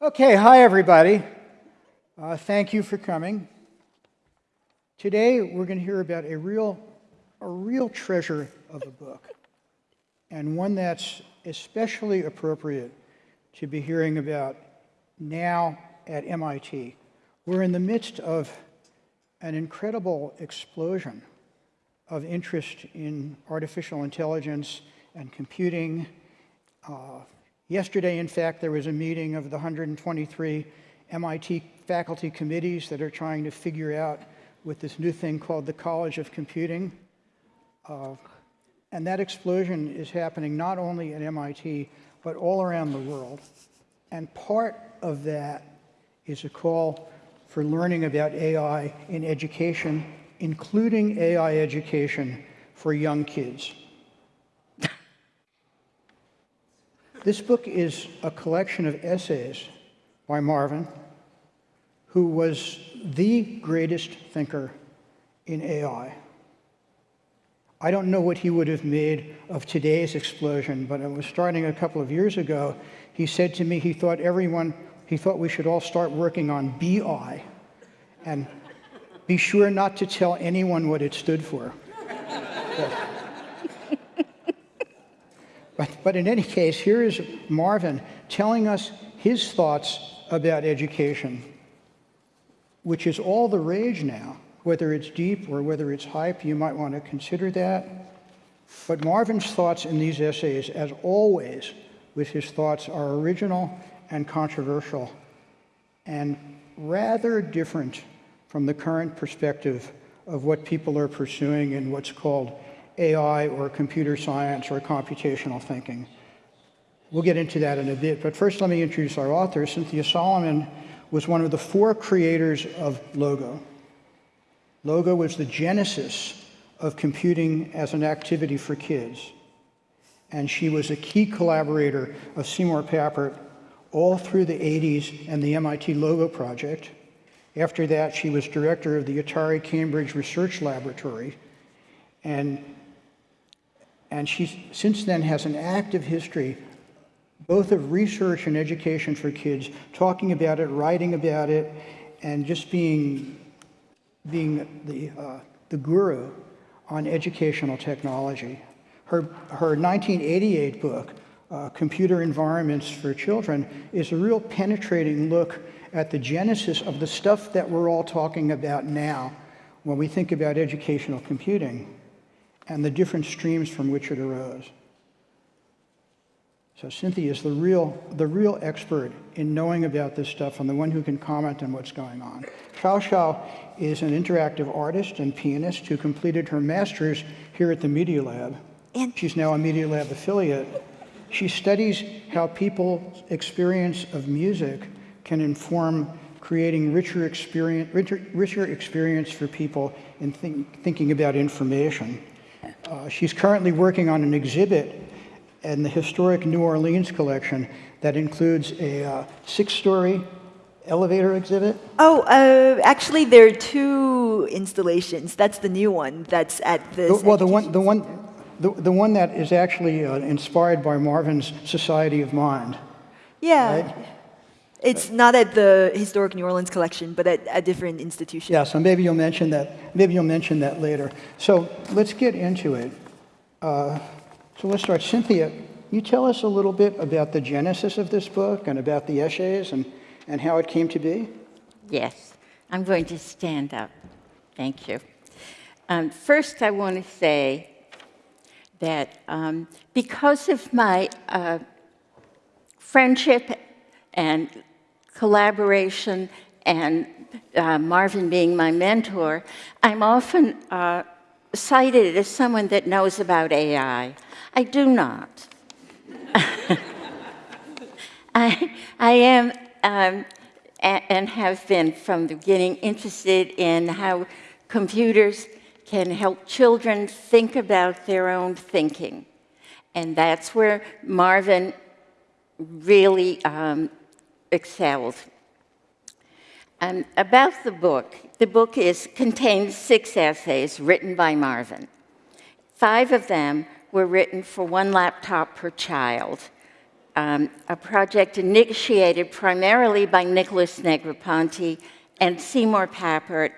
Okay, hi everybody. Uh, thank you for coming. Today we're going to hear about a real, a real treasure of a book, and one that's especially appropriate to be hearing about now at MIT. We're in the midst of an incredible explosion of interest in artificial intelligence and computing. Uh, yesterday, in fact, there was a meeting of the 123 MIT faculty committees that are trying to figure out with this new thing called the College of Computing. Uh, and that explosion is happening not only at MIT, but all around the world. And part of that is a call for learning about AI in education, including AI education for young kids. This book is a collection of essays by Marvin, who was the greatest thinker in AI. I don't know what he would have made of today's explosion, but it was starting a couple of years ago. He said to me he thought everyone he thought we should all start working on BI and be sure not to tell anyone what it stood for. but, but in any case, here is Marvin telling us his thoughts about education, which is all the rage now. Whether it's deep or whether it's hype, you might want to consider that. But Marvin's thoughts in these essays, as always with his thoughts, are original and controversial and rather different from the current perspective of what people are pursuing in what's called AI or computer science or computational thinking. We'll get into that in a bit, but first let me introduce our author. Cynthia Solomon was one of the four creators of Logo. Logo was the genesis of computing as an activity for kids. And she was a key collaborator of Seymour Papert all through the 80s and the MIT Logo project. After that, she was director of the Atari Cambridge Research Laboratory. And, and she since then has an active history both of research and education for kids, talking about it, writing about it, and just being, being the, uh, the guru on educational technology. Her, her 1988 book, uh, Computer Environments for Children, is a real penetrating look at the genesis of the stuff that we're all talking about now when we think about educational computing and the different streams from which it arose. So Cynthia is the real, the real expert in knowing about this stuff and the one who can comment on what's going on. Xiao Xiao is an interactive artist and pianist who completed her master's here at the Media Lab. And She's now a Media Lab affiliate. She studies how people's experience of music can inform creating richer experience, richer, richer experience for people in think, thinking about information. Uh, she's currently working on an exhibit in the historic New Orleans collection that includes a uh, six-story elevator exhibit? Oh, uh, actually, there are two installations. That's the new one. That's at the. Well, the one, the one, the, the one that is actually uh, inspired by Marvin's Society of Mind. Yeah. Right? It's not at the historic New Orleans collection, but at a different institution. Yeah. So maybe you'll mention that. Maybe you'll mention that later. So let's get into it. Uh, so let's start. Cynthia, you tell us a little bit about the genesis of this book and about the essays and, and how it came to be? Yes. I'm going to stand up. Thank you. Um, first, I want to say that um, because of my uh, friendship and collaboration and uh, Marvin being my mentor, I'm often uh, cited as someone that knows about AI. I do not. I, I am um, and have been from the beginning interested in how computers can help children think about their own thinking. And that's where Marvin really um, excelled. Um, about the book, the book is, contains six essays written by Marvin. Five of them were written for one laptop per child. um, a project initiated primarily by Nicholas Negroponte and Seymour Papert.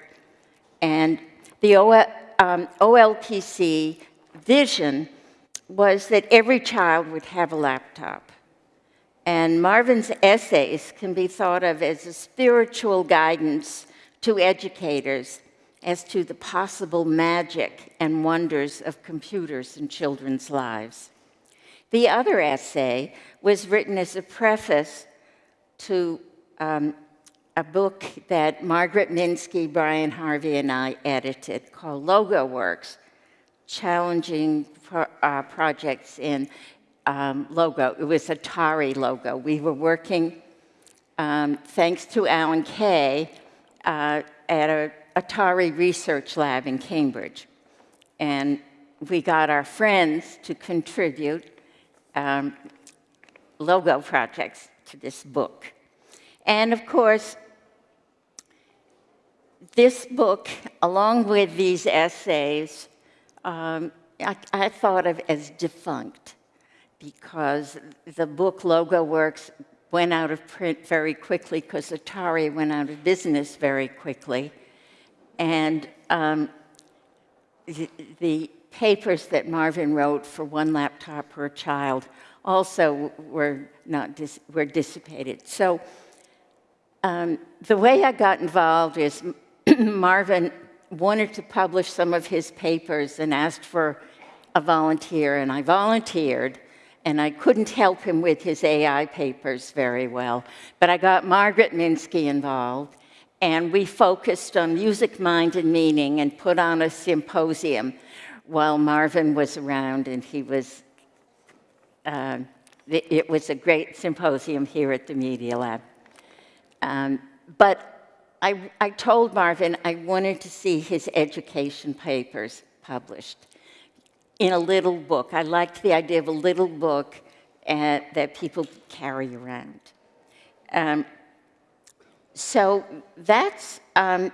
And the OL, um, OLPC vision was that every child would have a laptop. And Marvin's essays can be thought of as a spiritual guidance to educators as to the possible magic and wonders of computers in children's lives. The other essay was written as a preface to um, a book that Margaret Minsky, Brian Harvey, and I edited called Logo Works, challenging pro uh, projects in um, logo. It was Atari logo. We were working, um, thanks to Alan Kay, uh, at a Atari research lab in Cambridge. And we got our friends to contribute um, logo projects to this book. And of course, this book, along with these essays, um, I, I, thought of as defunct because the book Logo Works went out of print very quickly because Atari went out of business very quickly. And um, the, the, papers that Marvin wrote for one laptop per child also were not dis were dissipated. So um, the way I got involved is Marvin wanted to publish some of his papers and asked for a volunteer, and I volunteered and I couldn't help him with his AI papers very well. But I got Margaret Minsky involved, and we focused on music, mind, and meaning and put on a symposium while Marvin was around, and he was, uh, it was a great symposium here at the Media Lab. Um, but I, I told Marvin I wanted to see his education papers published in a little book. I liked the idea of a little book uh, that people carry around. Um, so that's, um,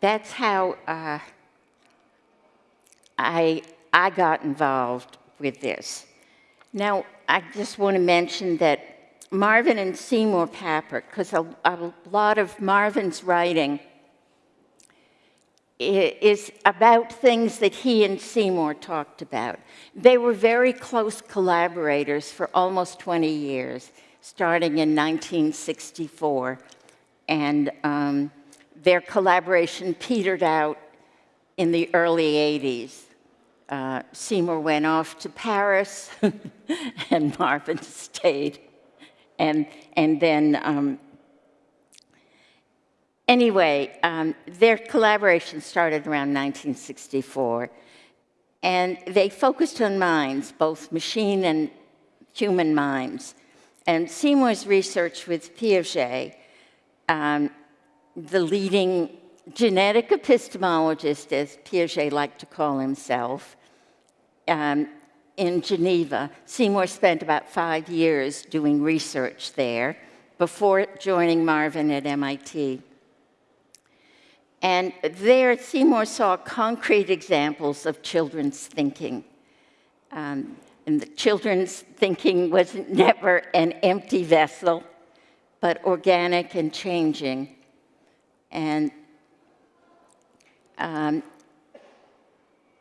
that's how uh, I, I got involved with this. Now, I just want to mention that Marvin and Seymour Papert, because a, a lot of Marvin's writing is about things that he and Seymour talked about. They were very close collaborators for almost 20 years, starting in 1964. And um, their collaboration petered out in the early 80s. Uh, Seymour went off to Paris, and Marvin stayed. And, and then um, Anyway, um, their collaboration started around 1964, and they focused on minds, both machine and human minds. And Seymour's research with Piaget, um, the leading genetic epistemologist, as Piaget liked to call himself, um, in Geneva. Seymour spent about five years doing research there before joining Marvin at MIT. And there, Seymour saw concrete examples of children's thinking. Um, and the children's thinking was never an empty vessel, but organic and changing. And um,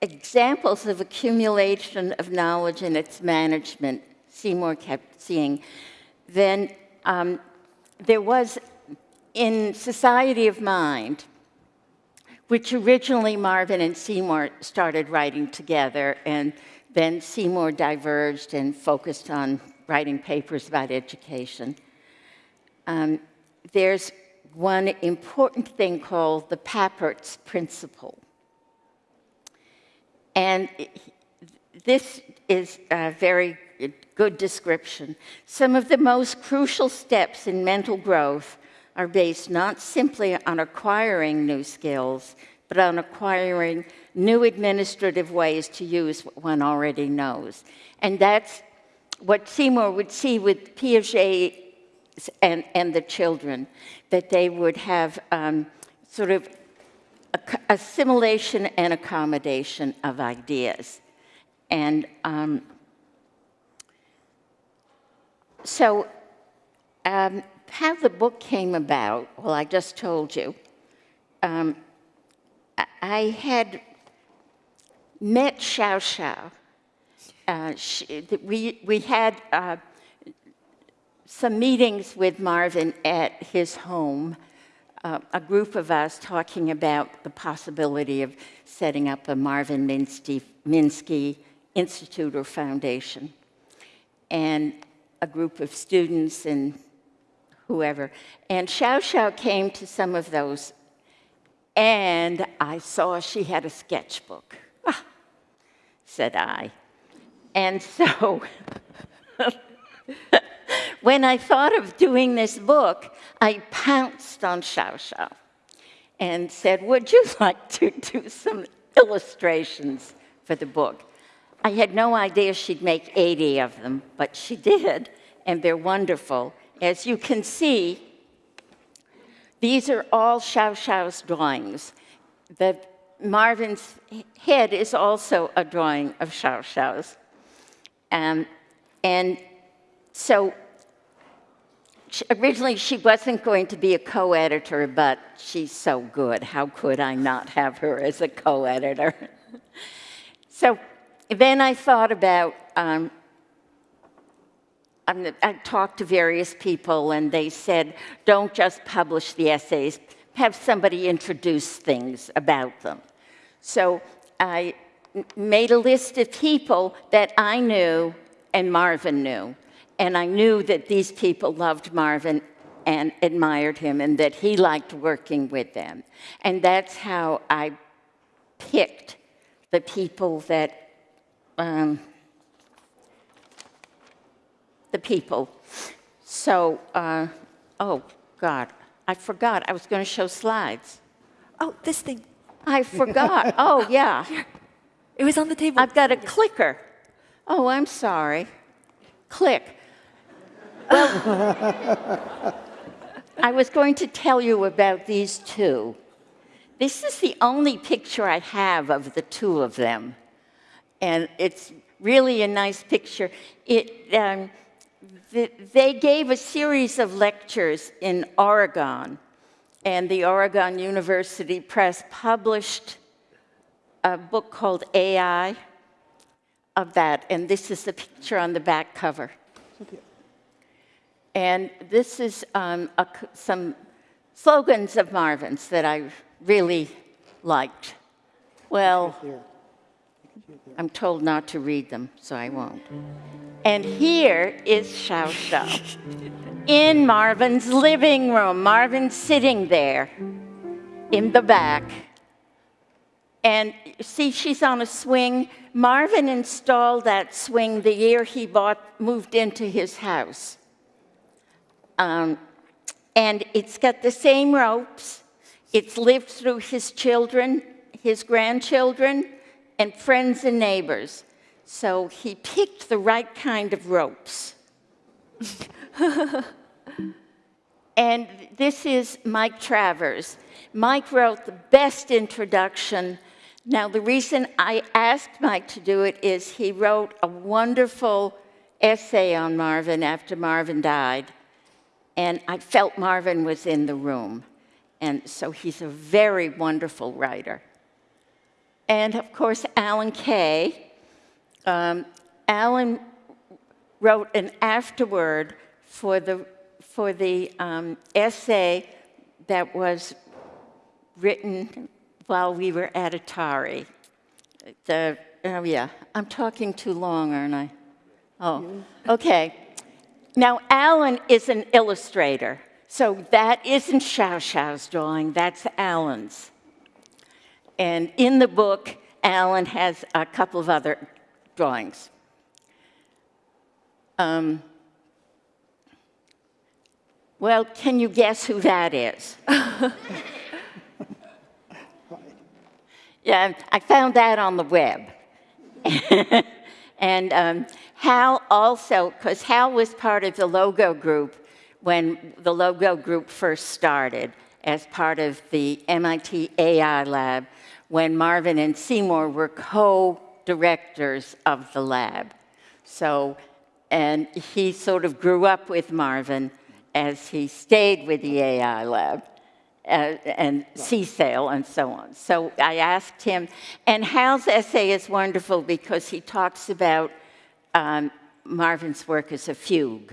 examples of accumulation of knowledge and its management, Seymour kept seeing. Then um, there was, in Society of Mind, which originally Marvin and Seymour started writing together, and then Seymour diverged and focused on writing papers about education. Um, there's one important thing called the Papert's principle. And this is a very good description. Some of the most crucial steps in mental growth are based not simply on acquiring new skills, but on acquiring new administrative ways to use what one already knows. And that's what Seymour would see with Piaget and, and the children, that they would have um, sort of assimilation and accommodation of ideas. And um, so, um, how the book came about, well, I just told you. Um, I- had met Xiao Xiao. Uh, she, we, we had uh, some meetings with Marvin at his home, uh, a group of us talking about the possibility of setting up a Marvin Minsky, Minsky Institute or Foundation. And a group of students and whoever. And Xiao Xiao came to some of those, and I saw she had a sketchbook. Ah, said I. And so when I thought of doing this book, I pounced on Xiao Xiao and said, Would you like to do some illustrations for the book? I had no idea she'd make 80 of them, but she did, and they're wonderful. As you can see, these are all Xiao Xiao's drawings. The Marvin's head is also a drawing of Xiao Xiao's. Um, and so originally she wasn't going to be a co-editor, but she's so good. How could I not have her as a co-editor? so then I thought about, um, I talked to various people and they said, don't just publish the essays, have somebody introduce things about them. So I made a list of people that I knew and Marvin knew. And I knew that these people loved Marvin and admired him and that he liked working with them. And that's how I picked the people that, um, the people. So, uh, oh, God, I forgot. I was going to show slides. Oh, this thing. I forgot. oh, yeah. It was on the table. I've got a clicker. Oh, I'm sorry. Click. Well, I was going to tell you about these two. This is the only picture I have of the two of them. And it's really a nice picture. It, um, they gave a series of lectures in Oregon, and the Oregon University Press published a book called AI of that, and this is the picture on the back cover. And this is um, a some slogans of Marvin's that I really liked. Well, I'm told not to read them, so I won't. And here is Xiao Xiao in Marvin's living room. Marvin's sitting there in the back. And see, she's on a swing. Marvin installed that swing the year he bought, moved into his house. Um, and it's got the same ropes. It's lived through his children, his grandchildren, and friends and neighbors. So he picked the right kind of ropes. And this is Mike Travers. Mike wrote the best introduction. Now, the reason I asked Mike to do it is he wrote a wonderful essay on Marvin after Marvin died. And I felt Marvin was in the room. And so he's a very wonderful writer. And of course, Alan Kay. Um, Alan wrote an afterword for the, for the um, essay that was written while we were at Atari. The, oh yeah, I'm talking too long, aren't I? Oh, okay. Now, Alan is an illustrator, so that isn't Xiao Xiao's drawing, that's Alan's. And in the book, Alan has a couple of other drawings. Um, well, can you guess who that is? yeah, I found that on the web. and um, Hal also, because Hal was part of the logo group when the logo group first started as part of the MIT AI lab when Marvin and Seymour were co directors of the lab. So and he sort of grew up with Marvin as he stayed with the AI lab uh, and CSAIL and so on. So I asked him, and Hal's essay is wonderful because he talks about um, Marvin's work as a fugue.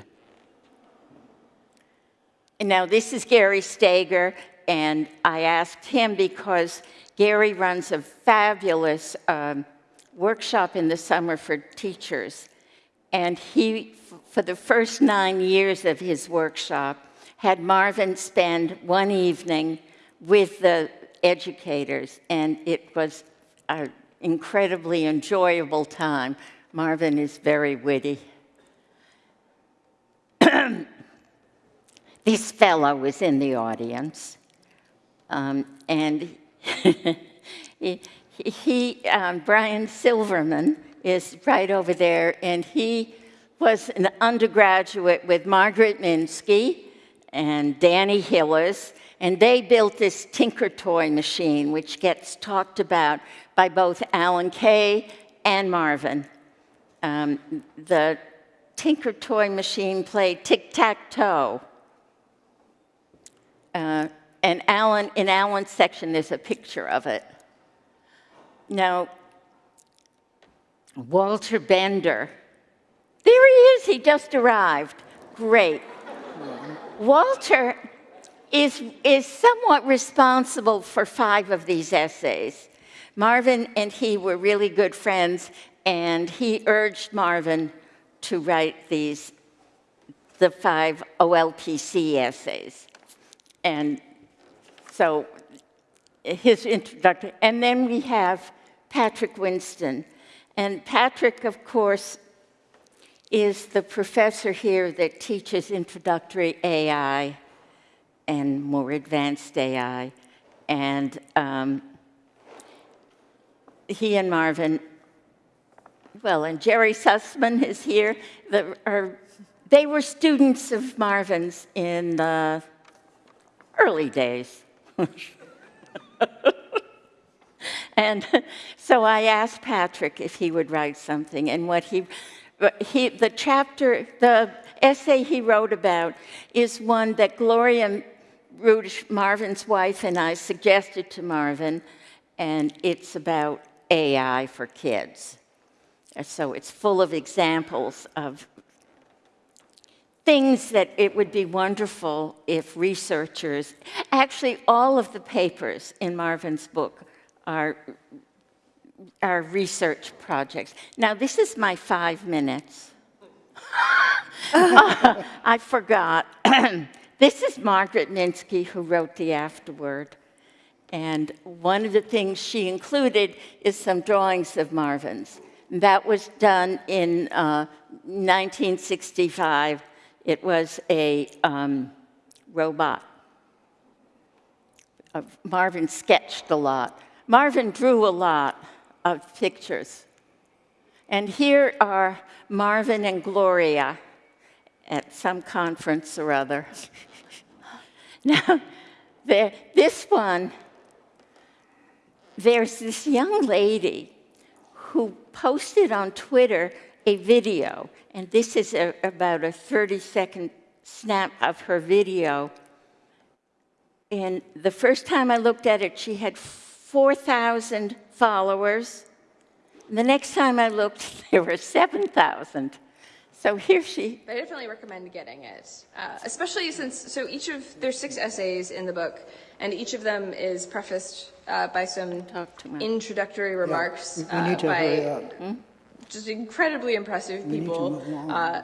Now, this is Gary Stager, and I asked him because Gary runs a fabulous um, workshop in the summer for teachers. And he, for the first nine years of his workshop, had Marvin spend one evening with the educators, and it was an incredibly enjoyable time. Marvin is very witty. this fellow was in the audience, um, and he, he um, Brian Silverman is right over there, and he was an undergraduate with Margaret Minsky and Danny Hillis, and they built this Tinker Toy machine, which gets talked about by both Alan Kay and Marvin. Um, the Tinker Toy machine played tic tac toe. Uh, and Alan, in Alan's section, there's a picture of it. Now, Walter Bender, there he is, he just arrived. Great. Walter is, is somewhat responsible for five of these essays. Marvin and he were really good friends, and he urged Marvin to write these, the five OLPC essays. And so his introduction, and then we have Patrick Winston. And Patrick, of course, is the professor here that teaches introductory AI and more advanced AI. And um, he and Marvin, well, and Jerry Sussman is here. The, are, they were students of Marvin's in the early days. and so I asked Patrick if he would write something, and what he, he, the chapter, the essay he wrote about is one that Gloria Rudisch, Marvin's wife, and I suggested to Marvin, and it's about AI for kids. So it's full of examples of things that it would be wonderful if researchers, actually, all of the papers in Marvin's book are, are research projects. Now, this is my five minutes. Oh, I forgot. this is Margaret Minsky who wrote the afterword. And one of the things she included is some drawings of Marvin's. That was done in uh, 1965 it was a um, robot. Uh, Marvin sketched a lot. Marvin drew a lot of pictures. And here are Marvin and Gloria at some conference or other. now, this one, there's this young lady who posted on Twitter a video, and this is a, about a 30 second snap of her video. And the first time I looked at it, she had 4,000 followers. The next time I looked, there were 7,000. So here she. I definitely recommend getting it, uh, especially since so each of there's six essays in the book, and each of them is prefaced uh, by some Talk to introductory remarks we- we uh, need to by hurry up. just incredibly impressive people uh,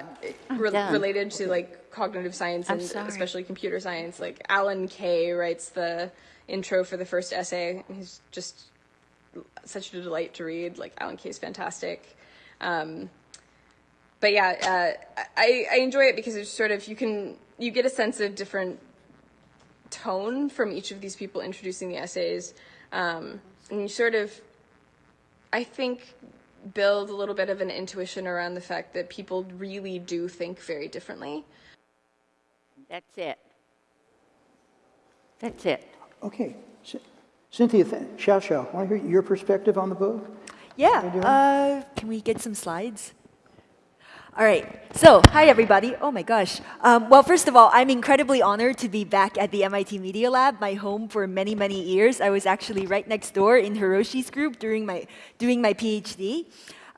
re- done. related to like cognitive science I'm and sorry. especially computer science. Like Alan Kay writes the intro for the first essay. He's just such a delight to read. Like Alan Kay's fantastic. Um, but yeah, uh, I, I enjoy it because it's sort of you can you get a sense of different tone from each of these people introducing the essays, um, and you sort of, I think, build a little bit of an intuition around the fact that people really do think very differently. That's it. That's it. Okay. Cynthia, th- Xiao Xiao, want to hear your perspective on the book? Yeah. How you doing? Uh, can we get some slides? All right. So, hi everybody. Oh my gosh. Um, well, first of all, I'm incredibly honored to be back at the MIT Media Lab, my home for many, many years. I was actually right next door in Hiroshi's group during my doing my PhD.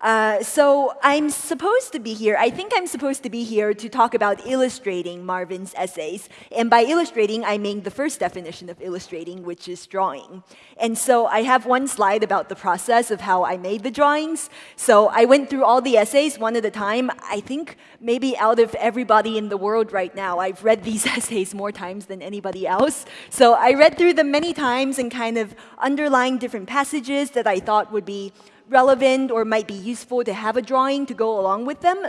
Uh, so I'm supposed to be here, I think I'm supposed to be here to talk about illustrating Marvin's essays. And by illustrating, I mean the first definition of illustrating, which is drawing. And so I have one slide about the process of how I made the drawings. So I went through all the essays one at a time. I think maybe out of everybody in the world right now, I've read these essays more times than anybody else. So I read through them many times and kind of underlined different passages that I thought would be relevant or might be useful to have a drawing to go along with them.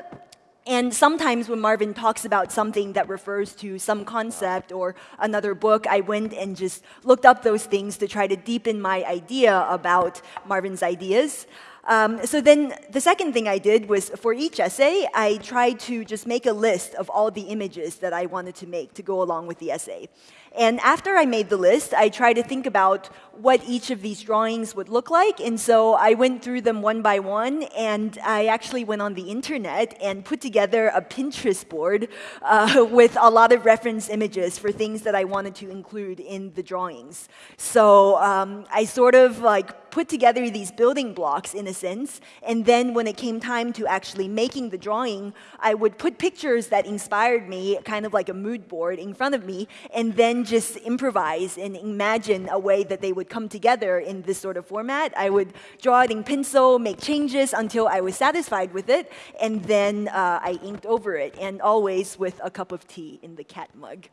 And sometimes when Marvin talks about something that refers to some concept or another book, I went and just looked up those things to try to deepen my idea about Marvin's ideas. Um, so then the second thing I did was for each essay, I tried to just make a list of all the images that I wanted to make to go along with the essay. And after I made the list, I tried to think about what each of these drawings would look like. And so I went through them one by one, and I actually went on the internet and put together a Pinterest board uh, with a lot of reference images for things that I wanted to include in the drawings. So um, I sort of like put together these building blocks in a sense, and then when it came time to actually making the drawing, I would put pictures that inspired me, kind of like a mood board in front of me, and then just improvise and imagine a way that they would come together in this sort of format. I would draw it in pencil, make changes until I was satisfied with it, and then uh, I inked over it, and always with a cup of tea in the cat mug.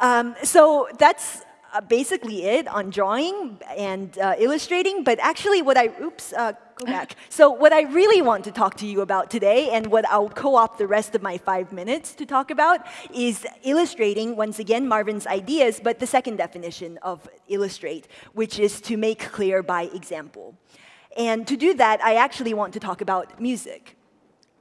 Um, so that's uh, basically it on drawing and uh, illustrating, but actually what I, oops, uh, go back. So what I really want to talk to you about today and what I'll co-opt the rest of my five minutes to talk about is illustrating, once again, Marvin's ideas, but the second definition of illustrate, which is to make clear by example. And to do that, I actually want to talk about music.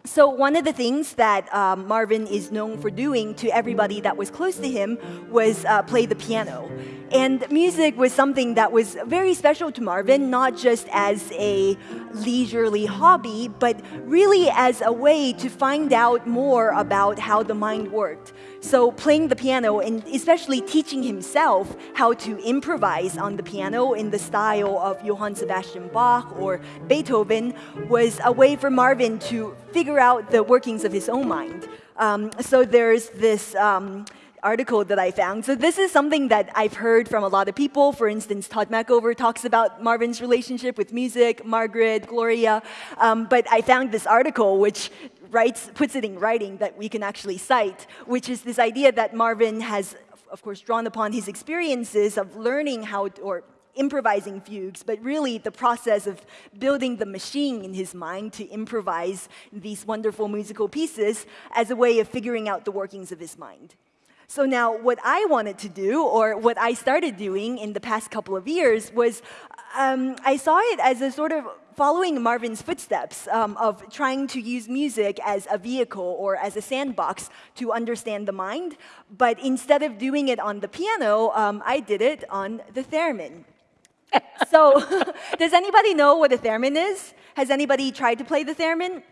So one of the things that um, Marvin is known for doing to everybody that was close to him was uh, play the piano. And music was something that was very special to Marvin, not just as a leisurely hobby, but really as a way to find out more about how the mind worked. So playing the piano and especially teaching himself how to improvise on the piano in the style of Johann Sebastian Bach or Beethoven was a way for Marvin to figure out the workings of his own mind. Um, so there's this um, article that I found. So this is something that I've heard from a lot of people. For instance, Tod Machover talks about Marvin's relationship with music, Margaret, Gloria. Um, but I found this article which writes, puts it in writing that we can actually cite, which is this idea that Marvin has, of course, drawn upon his experiences of learning how, to, or improvising fugues, but really the process of building the machine in his mind to improvise these wonderful musical pieces as a way of figuring out the workings of his mind. So now what I wanted to do, or what I started doing in the past couple of years, was um, I saw it as a sort of following Marvin's footsteps um, of trying to use music as a vehicle or as a sandbox to understand the mind. But instead of doing it on the piano, um, I did it on the theremin. so, does anybody know what a theremin is? Has anybody tried to play the theremin?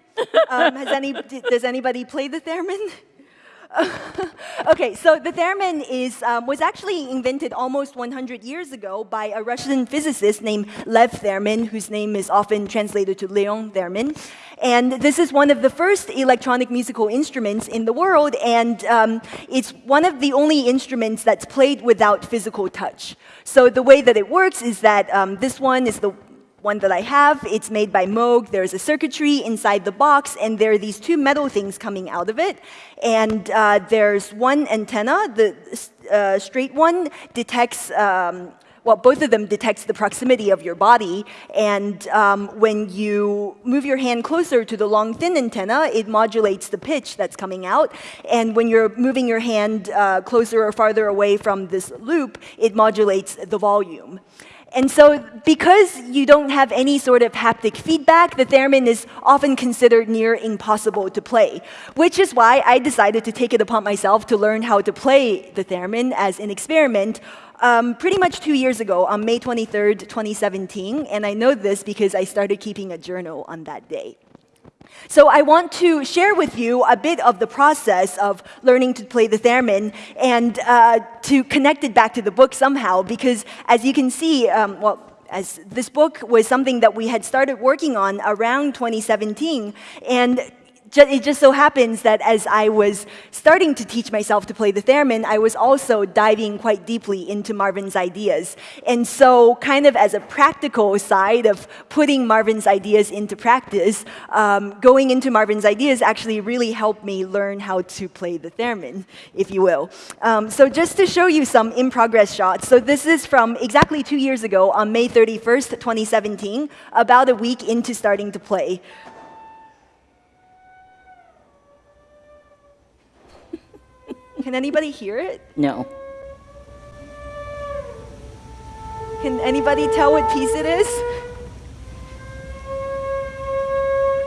Um, has any, does anybody play the theremin? okay, so the theremin is, um, was actually invented almost 100 years ago by a Russian physicist named Lev Theremin, whose name is often translated to Leon Theremin. And this is one of the first electronic musical instruments in the world, and um, it's one of the only instruments that's played without physical touch. So the way that it works is that um, this one is the one that I have. It's made by Moog. There's a circuitry inside the box, and there are these two metal things coming out of it. And uh, there's one antenna. The uh, straight one detects um, well, both of them detects the proximity of your body. And um, when you move your hand closer to the long, thin antenna, it modulates the pitch that's coming out. And when you're moving your hand uh, closer or farther away from this loop, it modulates the volume. And so because you don't have any sort of haptic feedback, the theremin is often considered near impossible to play, which is why I decided to take it upon myself to learn how to play the theremin as an experiment um, pretty much two years ago on May 23rd, 2017. And I know this because I started keeping a journal on that day. So I want to share with you a bit of the process of learning to play the theremin and uh, to connect it back to the book somehow, because as you can see, um, well, as this book was something that we had started working on around 2017, and it just so happens that as I was starting to teach myself to play the theremin, I was also diving quite deeply into Marvin's ideas. And so, kind of as a practical side of putting Marvin's ideas into practice, um, going into Marvin's ideas actually really helped me learn how to play the theremin, if you will. Um, so, just to show you some in progress shots. So, this is from exactly two years ago on May 31st, 2017, about a week into starting to play. Can anybody hear it? No. Can anybody tell what piece it is?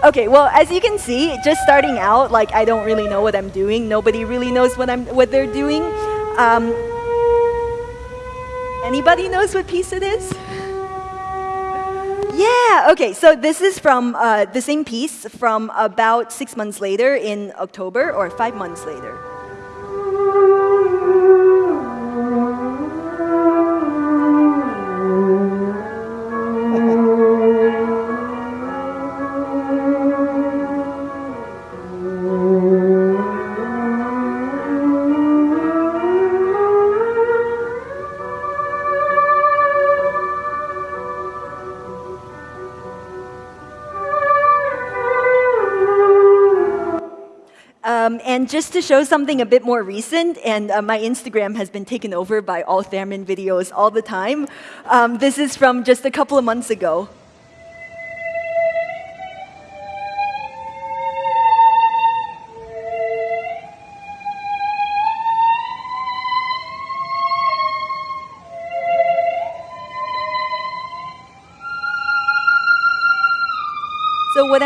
Okay, well, as you can see, just starting out, like I don't really know what I'm doing. Nobody really knows what I'm what they're doing. Um, anybody knows what piece it is? Yeah, okay, so this is from uh, the same piece from about six months later in October, or five months later. And just to show something a bit more recent, and uh, my Instagram has been taken over by all theremin videos all the time. Um, this is from just a couple of months ago.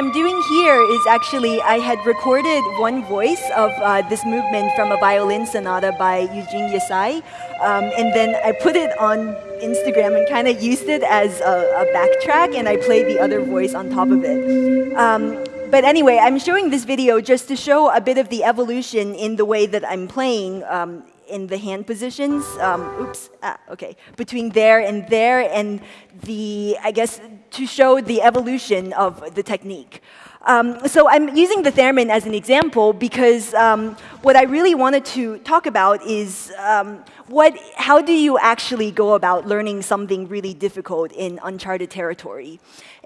I'm doing here is actually I had recorded one voice of uh, this movement from a violin sonata by Eugene Ysaÿe, um, and then I put it on Instagram and kind of used it as a, a, backtrack, and I played the other voice on top of it. Um, but anyway, I'm showing this video just to show a bit of the evolution in the way that I'm playing um, in the hand positions. Um, oops, ah, okay. Between there and there, and the, I guess, to show the evolution of the technique. Um, so I'm using the theremin as an example because um, what I really wanted to talk about is um, what, how do you actually go about learning something really difficult in uncharted territory?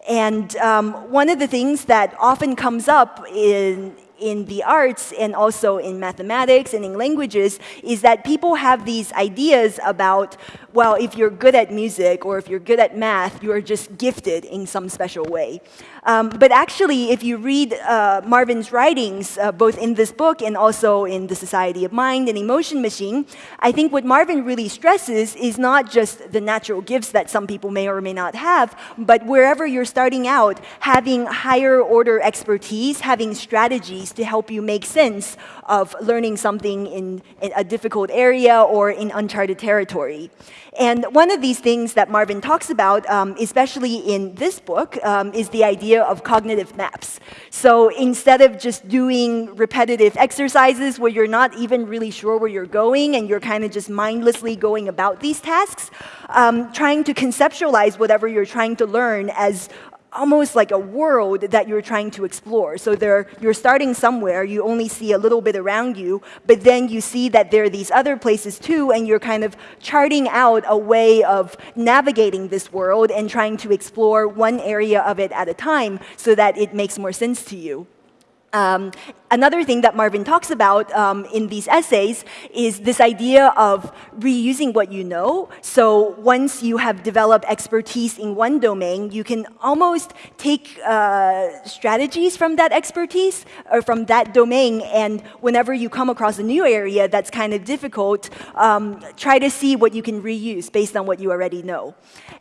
And um, one of the things that often comes up in, in the arts and also in mathematics and in languages is that people have these ideas about, well, if you're good at music or if you're good at math, you're just gifted in some special way. Um, but actually, if you read uh, Marvin's writings, uh, both in this book and also in The Society of Mind and Emotion Machine, I think what Marvin really stresses is not just the natural gifts that some people may or may not have, but wherever you're starting out, having higher order expertise, having strategies to help you make sense of learning something in, in a difficult area or in uncharted territory. And one of these things that Marvin talks about, um, especially in this book, um, is the idea of cognitive maps. So instead of just doing repetitive exercises where you're not even really sure where you're going and you're kind of just mindlessly going about these tasks, um, trying to conceptualize whatever you're trying to learn as almost like a world that you're trying to explore. So there, you're starting somewhere, you only see a little bit around you, but then you see that there are these other places too, and you're kind of charting out a way of navigating this world and trying to explore one area of it at a time so that it makes more sense to you. Um, another thing that Marvin talks about um, in these essays is this idea of reusing what you know. So once you have developed expertise in one domain, you can almost take uh, strategies from that expertise or from that domain, and whenever you come across a new area that's kind of difficult, um, try to see what you can reuse based on what you already know.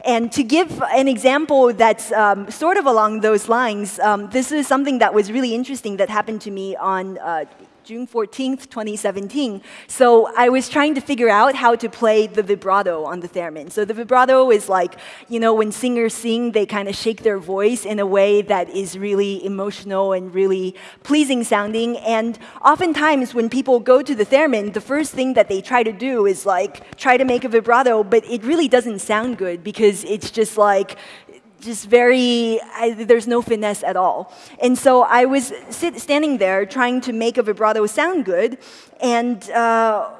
And to give an example that's um, sort of along those lines, um, this is something that was really interesting that happened to me on uh, June 14th, 2017. So I was trying to figure out how to play the vibrato on the theremin. So the vibrato is like, you know, when singers sing, they kind of shake their voice in a way that is really emotional and really pleasing sounding. And oftentimes when people go to the theremin, the first thing that they try to do is like try to make a vibrato, but it really doesn't sound good because it's just like just very, I, there's no finesse at all. And so I was sit, standing there trying to make a vibrato sound good, and uh,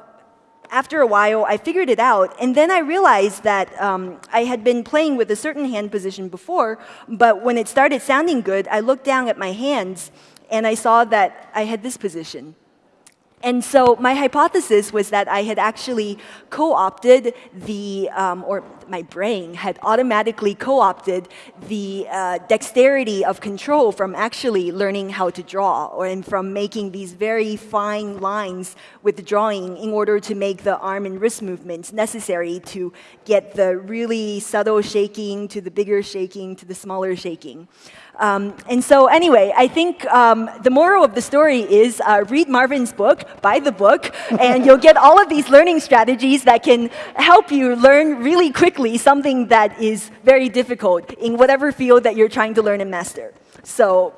after a while, I figured it out, and then I realized that um, I had been playing with a certain hand position before, but when it started sounding good, I looked down at my hands, and I saw that I had this position. And so my hypothesis was that I had actually co-opted the, um, or my brain had automatically co-opted the uh, dexterity of control from actually learning how to draw, or and from making these very fine lines with drawing in order to make the arm and wrist movements necessary to get the really subtle shaking to the bigger shaking to the smaller shaking. Um, and so anyway, I think um, the moral of the story is uh, read Marvin's book, buy the book, and you'll get all of these learning strategies that can help you learn really quickly something that is very difficult in whatever field that you're trying to learn and master. So.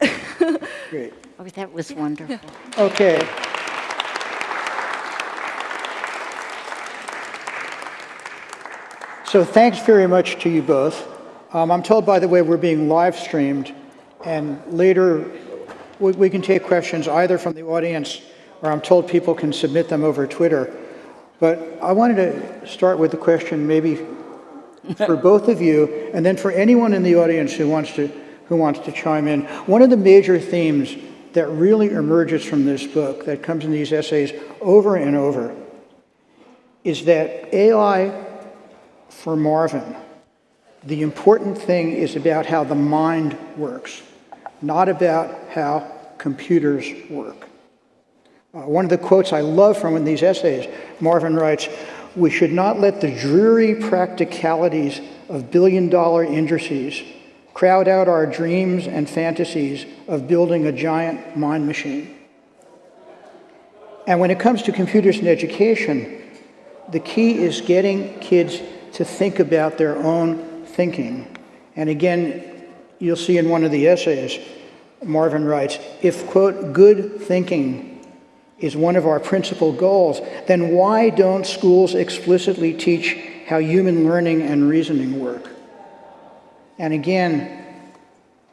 Great. Oh, that was wonderful. Okay. So thanks very much to you both. Um, I'm told, by the way, we're being live streamed, and later we, we can take questions either from the audience or I'm told people can submit them over Twitter. But I wanted to start with a question maybe for both of you, and then for anyone in the audience who wants to who wants to chime in. One of the major themes that really emerges from this book, that comes in these essays over and over, is that AI for Marvin, the important thing is about how the mind works, not about how computers work. Uh, one of the quotes I love from of these essays, Marvin writes, we should not let the dreary practicalities of billion dollar industries crowd out our dreams and fantasies of building a giant mind machine. And when it comes to computers and education, the key is getting kids to think about their own thinking. And again, you'll see in one of the essays, Marvin writes, if, quote, good thinking is one of our principal goals, then why don't schools explicitly teach how human learning and reasoning work? And again,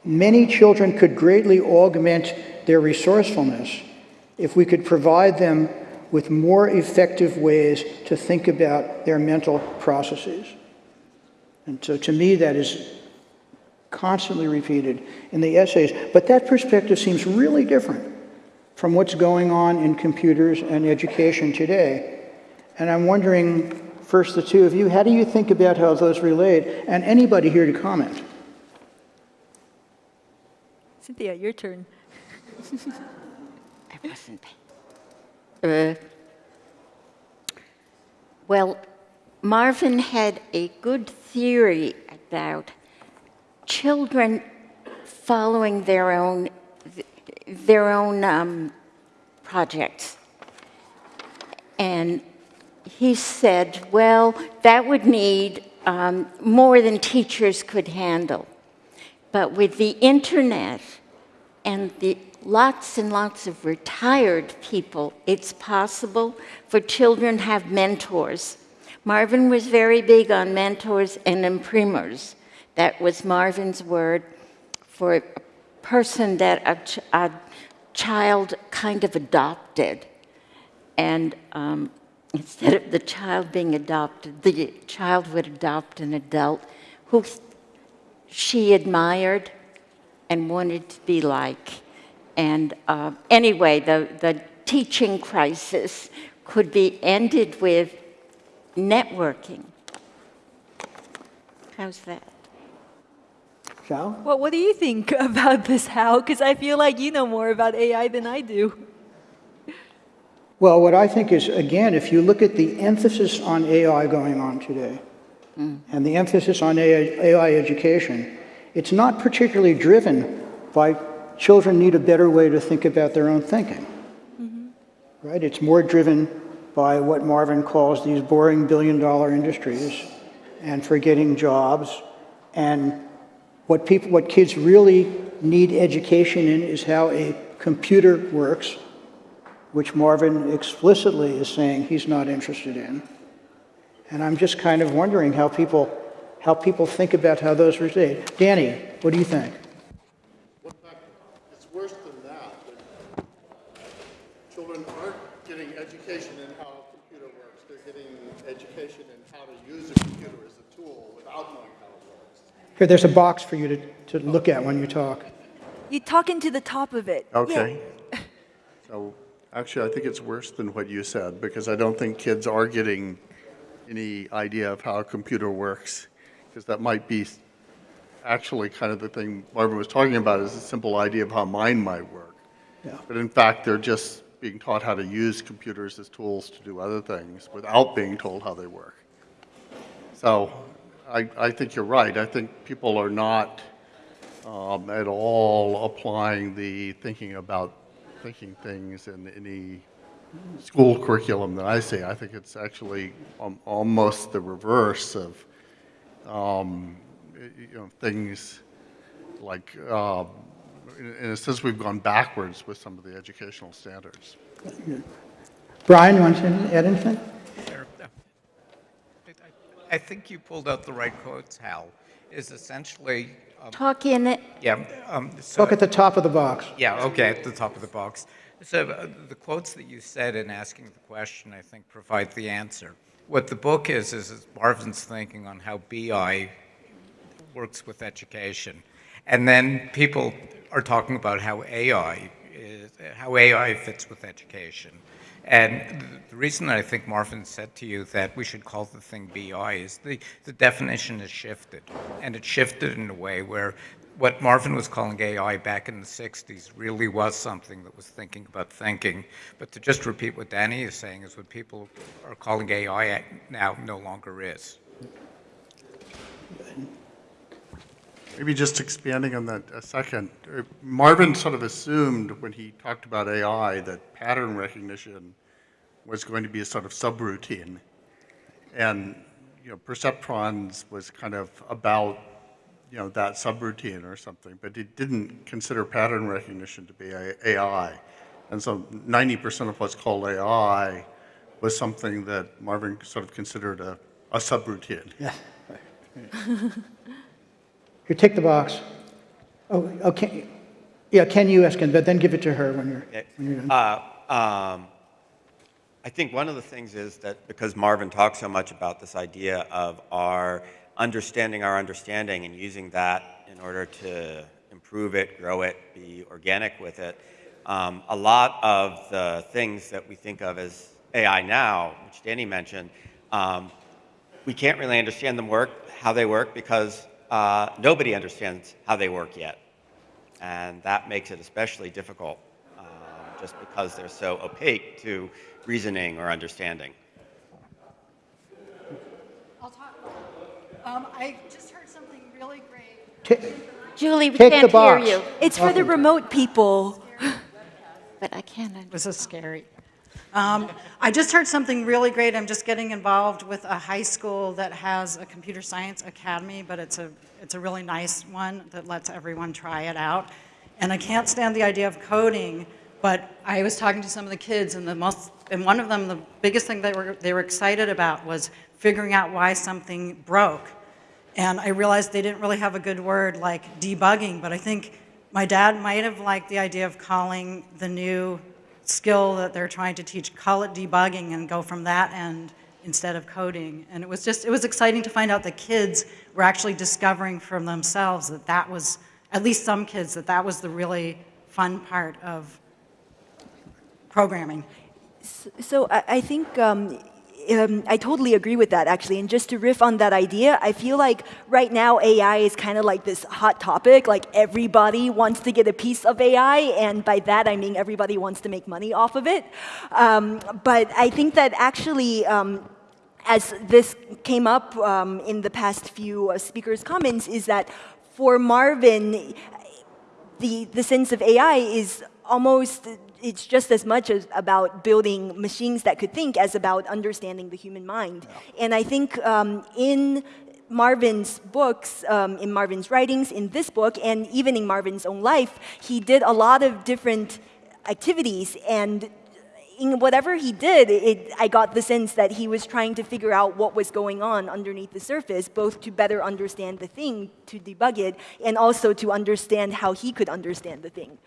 many children could greatly augment their resourcefulness if we could provide them with more effective ways to think about their mental processes. And so to me, that is constantly repeated in the essays. But that perspective seems really different from what's going on in computers and education today. And I'm wondering, first the two of you, how do you think about how those relate? And anybody here to comment? Cynthia, your turn. I wasn't. Uh, well, Marvin had a good theory about children following their own their own um, projects. And he said, well, that would need um, more than teachers could handle. But with the internet and the lots and lots of retired people, it's possible for children have mentors. Marvin was very big on mentors and imprimers. That was Marvin's word for a person that a, ch a child kind of adopted. And um, instead of the child being adopted, the child would adopt an adult who she admired and wanted to be like. And uh, anyway, the, the teaching crisis could be ended with networking. How's that? Xiao? Well, what do you think about this, Hal? Because I feel like you know more about AI than I do. Well, what I think is, again, if you look at the emphasis on AI going on today, mm. and the emphasis on AI, AI education, it's not particularly driven by children need a better way to think about their own thinking. right? It's more driven by what Marvin calls these boring billion dollar industries and forgetting jobs. And what people, what kids really need education in is how a computer works, which Marvin explicitly is saying he's not interested in. And I'm just kind of wondering how people, how people think about how those relate. Danny, what do you think? What fact, it's worse than that. that Children aren't getting education in how a computer works. They're getting education in how to use a computer as a tool without knowing how it works. Here, there's a box for you to, to look at when you talk. You talk into the top of it. Okay. So, actually, I think it's worse than what you said, because I don't think kids are getting any idea of how a computer works, because that might be actually kind of the thing Marvin was talking about, is a simple idea of how mine might work. Yeah. But in fact, they're just being taught how to use computers as tools to do other things without being told how they work. So I, I think you're right. I think people are not um, at all applying the thinking about thinking things in any school curriculum that I see. I think it's actually um, almost the reverse of um, you know things like um, in, in a sense we've gone backwards with some of the educational standards. Brian, you want to add anything? Sure. I- I think you pulled out the right quotes, Hal, is essentially, um, Talk in it. yeah, um, so, Look at the top of the box. yeah, okay, at the top of the box. So uh, the quotes that you said in asking the question, I think, provide the answer. What the book is, is is Marvin's thinking on how BI works with education. And then people are talking about how AI is, how AI fits with education. And the reason I think Marvin said to you that we should call the thing BI is the, the definition has shifted. And it shifted in a way where what Marvin was calling AI back in the 60s really was something that was thinking about thinking. But to just repeat what Danny is saying is what people are calling AI now no longer is. Maybe just expanding on that a second. Marvin sort of assumed when he talked about AI that pattern recognition was going to be a sort of subroutine. And, you know, perceptrons was kind of about, you know, that subroutine or something, but he didn't consider pattern recognition to be AI. And so 90% of what's called AI was something that Marvin sort of considered a, a subroutine. Yeah. Here, take the box. Oh, okay. Yeah, Ken, you ask him, but then give it to her when you're, when you're done. Uh, um, I think one of the things is that because Marvin talks so much about this idea of our understanding our understanding and using that in order to improve it, grow it, be organic with it, um, a lot of the things that we think of as AI now, which Danny mentioned, um, we can't really understand them work, how they work, because uh, nobody understands how they work yet. And that makes it especially difficult um, just because they're so opaque to reasoning or understanding. I'll talk. Um, I just heard something really great. Ta- Julie, we Take can't hear you, It's for the remote people. but I can't understand. This is scary. Um, I just heard something really great. I'm just getting involved with a high school that has a computer science academy, but it's a, it's a really nice one that lets everyone try it out. And I can't stand the idea of coding, but I was talking to some of the kids, and the most, and one of them, the biggest thing they were, they were excited about was figuring out why something broke. And I realized they didn't really have a good word like debugging, but I think my dad might have liked the idea of calling the new skill that they're trying to teach, call it debugging and go from that end instead of coding. And it was just, it was exciting to find out that kids were actually discovering from themselves that that was, at least some kids, that that was the really fun part of programming. So I, I think um, um, I totally agree with that, actually. And just to riff on that idea, I feel like right now AI is kind of like this hot topic. Like everybody wants to get a piece of AI, and by that I mean everybody wants to make money off of it. Um, but I think that actually. Um, as this came up um, in the past few uh, speakers' comments, is that for Marvin, the, the sense of AI is almost it's just as much as about building machines that could think as about understanding the human mind. And I think um, in Marvin's books, um, in Marvin's writings, in this book, and even in Marvin's own life, he did a lot of different activities and in whatever he did, it, I got the sense that he was trying to figure out what was going on underneath the surface, both to better understand the thing, to debug it, and also to understand how he could understand the thing.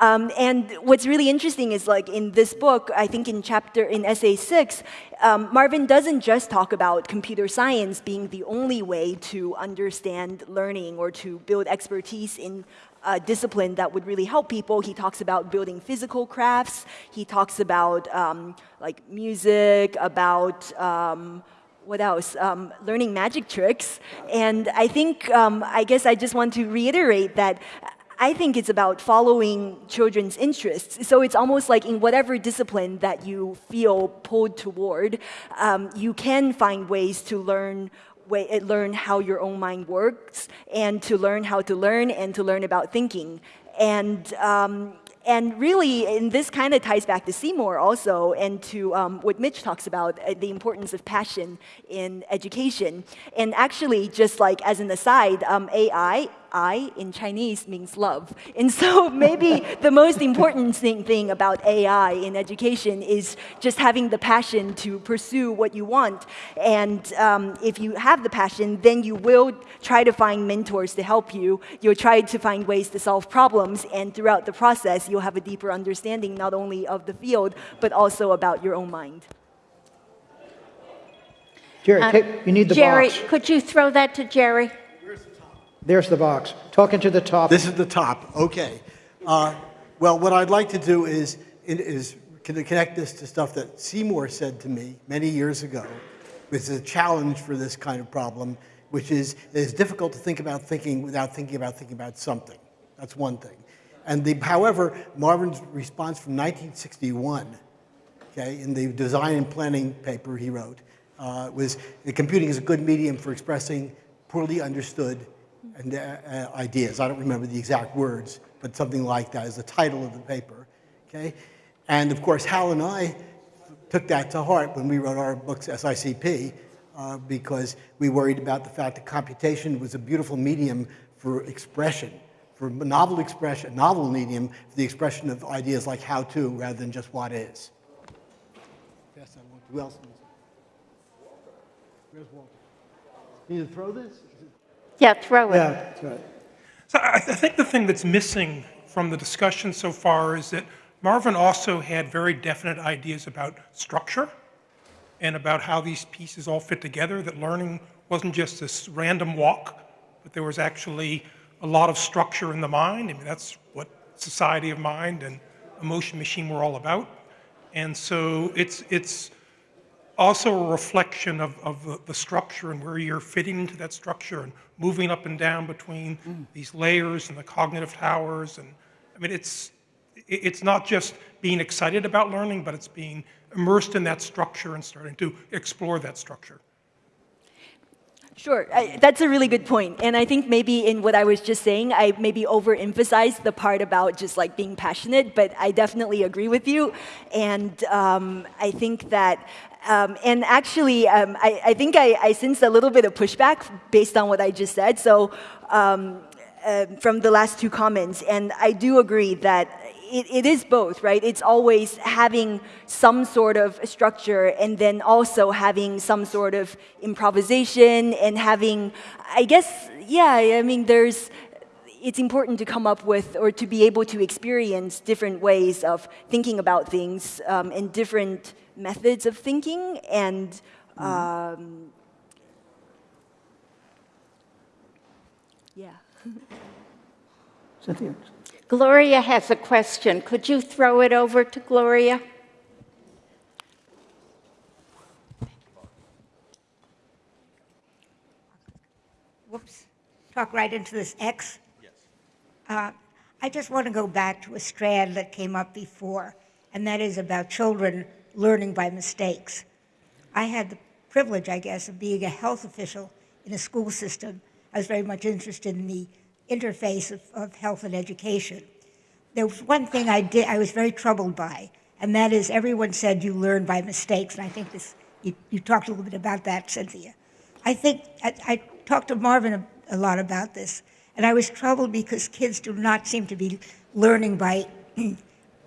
Um, and what's really interesting is like in this book, I think in chapter, in essay six, um, Marvin doesn't just talk about computer science being the only way to understand learning or to build expertise in a discipline that would really help people. He talks about building physical crafts. He talks about um, like music, about um, what else? Um, learning magic tricks. And I think, um, I guess I just want to reiterate that I think it's about following children's interests. So it's almost like in whatever discipline that you feel pulled toward, um, you can find ways to learn way, uh, learn how your own mind works and to learn how to learn and to learn about thinking. And, um, and really, and this kind of ties back to Seymour also and to um, what Mitch talks about, uh, the importance of passion in education. And actually, just like as an aside, um, AI I in Chinese means love. And so maybe the most important thing, thing about AI in education is just having the passion to pursue what you want. And um, if you have the passion, then you will try to find mentors to help you. You'll try to find ways to solve problems. And throughout the process, you'll have a deeper understanding not only of the field, but also about your own mind. Jerry, Um, take, you need the Jerry, box. could you throw that to Jerry? There's the box. Talking to the top. This is the top, okay. Uh, Well, what I'd like to do is, is connect this to stuff that Seymour said to me many years ago, which is a challenge for this kind of problem, which is, it's difficult to think about thinking without thinking about thinking about something. That's one thing. And the, however, Marvin's response from 1961, okay, in the design and planning paper he wrote, uh, was that computing is a good medium for expressing poorly understood and, uh, ideas. I don't remember the exact words, but something like that is the title of the paper. Okay? And of course, Hal and I took that to heart when we wrote our books, SICP, uh, because we worried about the fact that computation was a beautiful medium for expression, for novel expression, novel medium for the expression of ideas like how to rather than just what is. Pass that one. Who else? Where's Walter? Need to throw this? Yeah, throw it. Yeah, that's right. So I, I think the thing that's missing from the discussion so far is that Marvin also had very definite ideas about structure and about how these pieces all fit together, that learning wasn't just this random walk, but there was actually a lot of structure in the mind. I mean, that's what society of mind and emotion machine were all about. And so it's, it's also a reflection of, of the, the structure and where you're fitting into that structure and moving up and down between these layers and the cognitive towers. And I mean, it's, it's not just being excited about learning, but it's being immersed in that structure and starting to explore that structure. Sure, I, that's a really good point. And I think maybe in what I was just saying, I maybe overemphasized the part about just like being passionate, but I definitely agree with you. And um, I think that, um, and actually, um, I, I think I, I sensed a little bit of pushback based on what I just said. So um, uh, from the last two comments, and I do agree that it, it is both, right? It's always having some sort of structure and then also having some sort of improvisation and having, I guess, yeah, I mean, there's, it's important to come up with or to be able to experience different ways of thinking about things um, and different methods of thinking and um, yeah. Cynthia. Gloria has a question. Could you throw it over to Gloria? whoops, talk right into this X. Yes. I just want to go back to a strand that came up before, and that is about children learning by mistakes. I had the privilege, I guess, of being a health official in a school system. I was very much interested in the interface of, of health and education. there was one thing I did, I was very troubled by, and that is everyone said you learn by mistakes, and I think this, you, you talked a little bit about that, Cynthia. I think, I, I talked to Marvin a, a lot about this, and I was troubled because kids do not seem to be learning by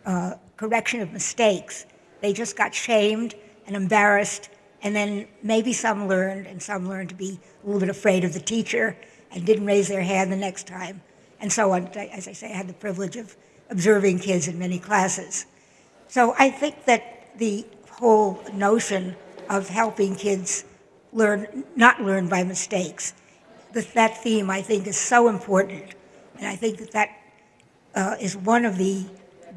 uh, correction of mistakes. They just got shamed and embarrassed, and then maybe some learned, and some learned to be a little bit afraid of the teacher and didn't raise their hand the next time, and so on. As I say, I had the privilege of observing kids in many classes. So I think that the whole notion of helping kids learn, not learn by mistakes, that, that theme I think is so important. And I think that that uh, is one of the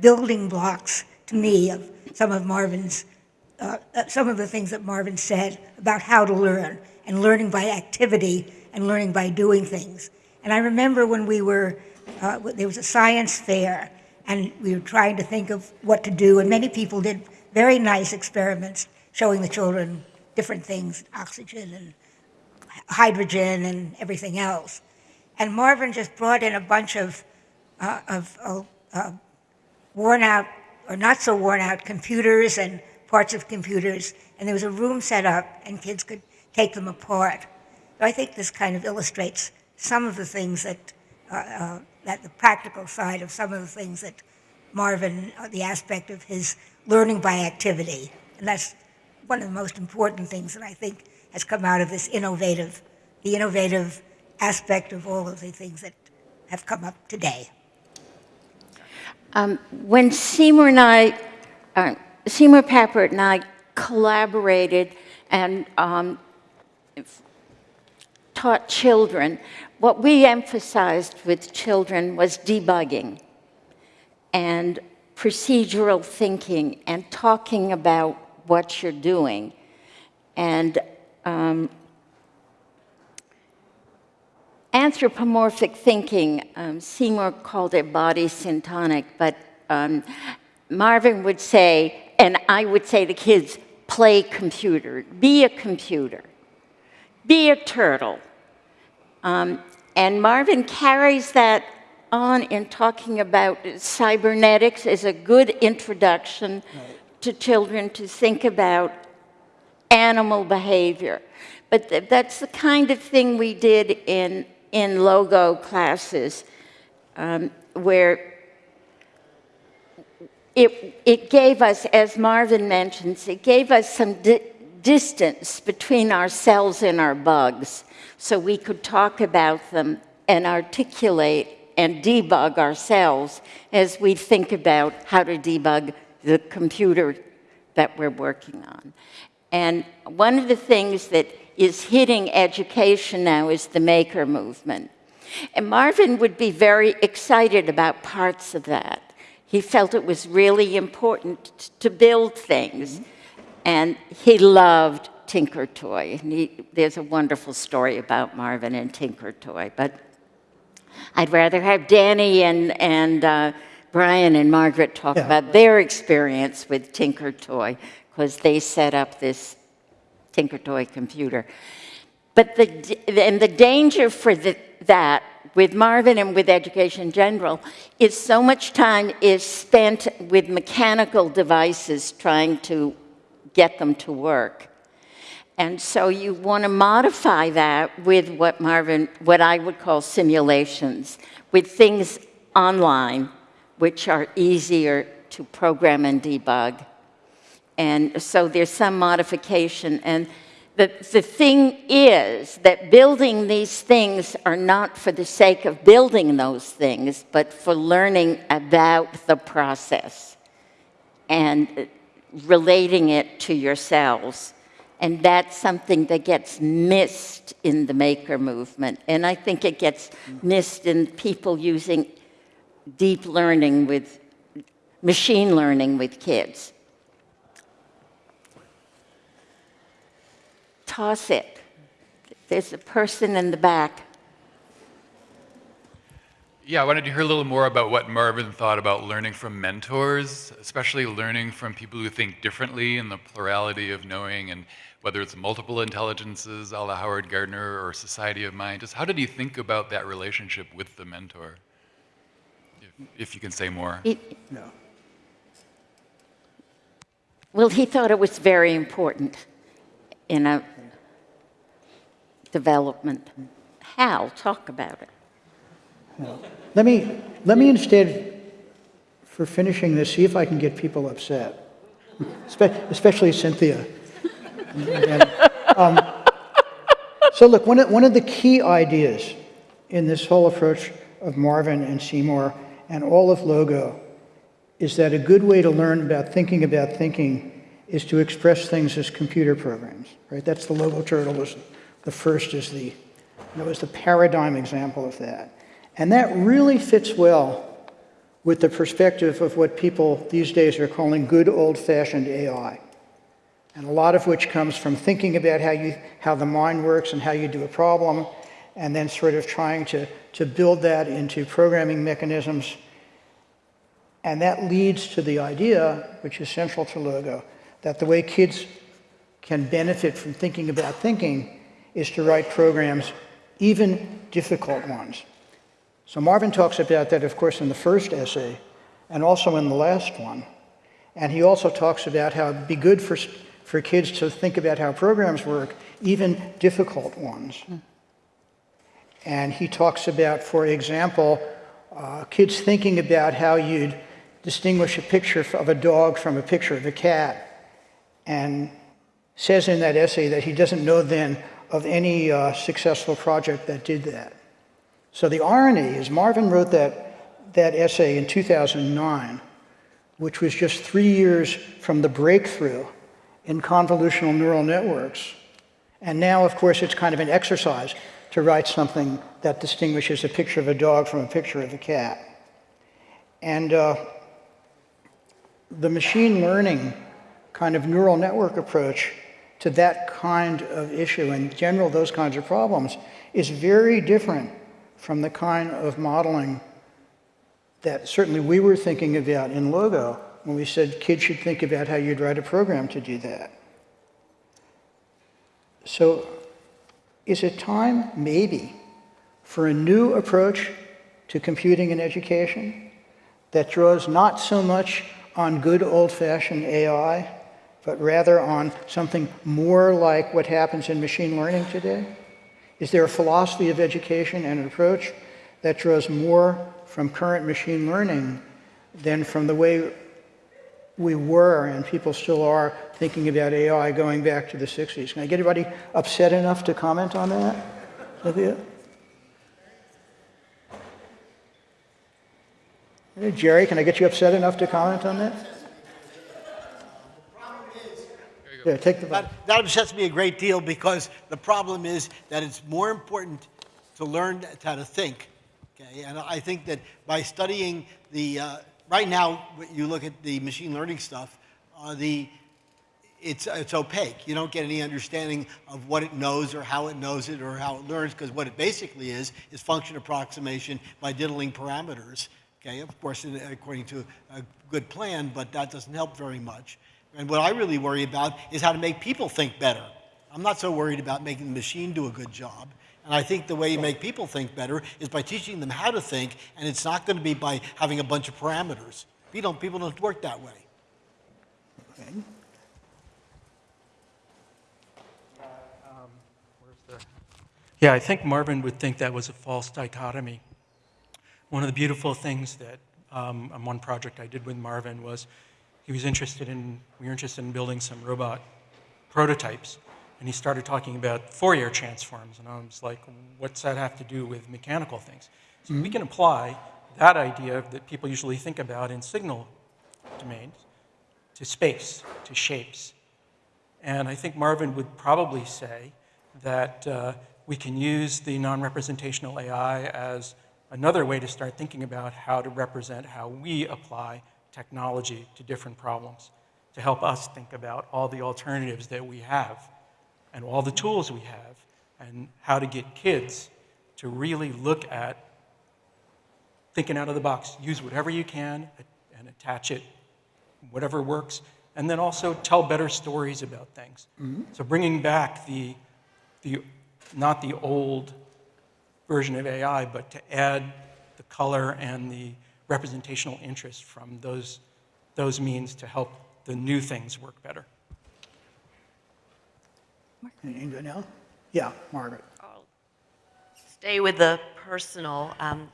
building blocks to me of some of Marvin's, uh, uh, some of the things that Marvin said about how to learn and learning by activity and learning by doing things. And I remember when we were, uh, there was a science fair and we were trying to think of what to do, and many people did very nice experiments showing the children different things, oxygen and hydrogen and everything else. And Marvin just brought in a bunch of, uh, of uh, uh, worn out or not so worn out computers and parts of computers, and there was a room set up, and kids could take them apart. So I think this kind of illustrates some of the things that, uh, uh, that the practical side of some of the things that Marvin, uh, the aspect of his learning by activity, and that's one of the most important things that I think has come out of this innovative, the innovative aspect of all of the things that have come up today. Um, when Seymour and I, uh, Seymour Papert and I collaborated and um, taught children, what we emphasized with children was debugging and procedural thinking and talking about what you're doing. And um, anthropomorphic thinking, um, Seymour called it body syntonic, but um, Marvin would say, and I would say to kids, play computer, be a computer, be a turtle. Um, and Marvin carries that on in talking about cybernetics as a good introduction right. to children to think about animal behavior. But th that's the kind of thing we did in in logo classes um, where it, it gave us, as Marvin mentions, it gave us some di distance between ourselves and our bugs so we could talk about them and articulate and debug ourselves as we think about how to debug the computer that we're working on. And one of the things that is hitting education now is the maker movement. And Marvin would be very excited about parts of that. He felt it was really important to build things. Mm -hmm. And he loved Tinker Toy. And he, there's a wonderful story about Marvin and Tinker Toy. But I'd rather have Danny and, and uh, Brian and Margaret talk yeah. about their experience with Tinker Toy, because they set up this Tinker Toy computer. But the, and the danger for the, that with Marvin and with education in general is so much time is spent with mechanical devices trying to get them to work. And so you want to modify that with what Marvin, what I would call simulations, with things online, which are easier to program and debug. And so there's some modification. And the, the thing is that building these things are not for the sake of building those things, but for learning about the process and relating it to yourselves. And that's something that gets missed in the maker movement. And I think it gets missed in people using deep learning with machine learning with kids. Toss it. There's a person in the back. Yeah, I wanted to hear a little more about what Marvin thought about learning from mentors, especially learning from people who think differently and the plurality of knowing and whether it's multiple intelligences, a la Howard Gardner or Society of Mind. Just how did he think about that relationship with the mentor? if you can say more. He- No. Well, he thought it was very important in a development. Hal, talk about it. Let me, let me instead, for finishing this, see if I can get people upset, especially Cynthia. And, um, So look, one of, one of the key ideas in this whole approach of Marvin and Seymour and all of Logo is that a good way to learn about thinking about thinking is to express things as computer programs, right? That's the Logo turtle was the first is the, that was the paradigm example of that. And that really fits well with the perspective of what people these days are calling good old-fashioned AI. And a lot of which comes from thinking about how, you, how the mind works and how you do a problem, and then sort of trying to, to build that into programming mechanisms. And that leads to the idea, which is central to Logo, that the way kids can benefit from thinking about thinking is to write programs, even difficult ones. So Marvin talks about that, of course, in the first essay and also in the last one. And he also talks about how it'd be good for, for kids to think about how programs work, even difficult ones. And he talks about, for example, uh, kids thinking about how you'd distinguish a picture of a dog from a picture of a cat. And says in that essay that he doesn't know then of any uh, successful project that did that. So the irony is Marvin wrote that, that essay in 2009, which was just three years from the breakthrough in convolutional neural networks. And now, of course, it's kind of an exercise to write something that distinguishes a picture of a dog from a picture of a cat. And uh, the machine learning kind of neural network approach to that kind of issue, in general, those kinds of problems, is very different from the kind of modeling that certainly we were thinking about in Logo when we said kids should think about how you'd write a program to do that. So is it time, maybe, for a new approach to computing and education that draws not so much on good old-fashioned AI, but rather on something more like what happens in machine learning today? Is there a philosophy of education and an approach that draws more from current machine learning than from the way we were and people still are thinking about AI going back to the 60s? Can I get anybody upset enough to comment on that? Hey, Jerry, can I get you upset enough to comment on that? Yeah, take the vote. That, that upsets me a great deal because the problem is that it's more important to learn how to think. Okay, and I think that by studying the uh, right now, you look at the machine learning stuff, uh, the it's it's opaque. You don't get any understanding of what it knows or how it knows it or how it learns because what it basically is is function approximation by diddling parameters. Okay, of course, according to a good plan, but that doesn't help very much. And what I really worry about is how to make people think better. I'm not so worried about making the machine do a good job. And I think the way you make people think better is by teaching them how to think, and it's not going to be by having a bunch of parameters. People don't, people don't work that way. Okay. Yeah, I think Marvin would think that was a false dichotomy. One of the beautiful things that um, on one project I did with Marvin was he was interested in, we were interested in building some robot prototypes. And he started talking about Fourier transforms. And I was like, what's that have to do with mechanical things? So we can apply that idea that people usually think about in signal domains to space, to shapes. And I think Marvin would probably say that uh, we can use the non-representational AI as another way to start thinking about how to represent how we apply technology to different problems, to help us think about all the alternatives that we have and all the tools we have, and how to get kids to really look at thinking out of the box. Use whatever you can and attach it, whatever works, and then also tell better stories about things. Mm-hmm. So bringing back the, the, not the old version of AI, but to add the color and the representational interest from those, those means to help the new things work better. Anything good now? Yeah, Margaret. stay with the personal. Um,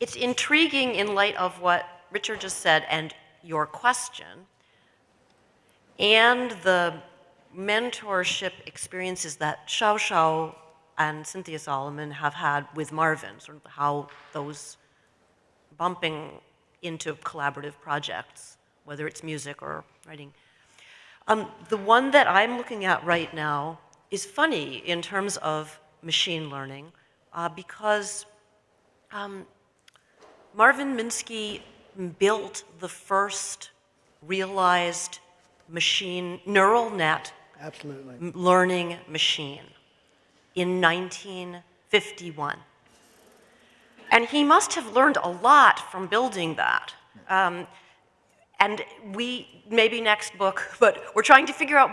it's intriguing in light of what Richard just said and your question, and the mentorship experiences that Xiao Xiao and Cynthia Solomon have had with Marvin, sort of how those bumping into collaborative projects, whether it's music or writing. Um, the one that I'm looking at right now is funny in terms of machine learning uh, because um, Marvin Minsky built the first realized machine neural net Absolutely. learning machine in 1951. And he must have learned a lot from building that. Um, and we, maybe next book, but we're trying to figure out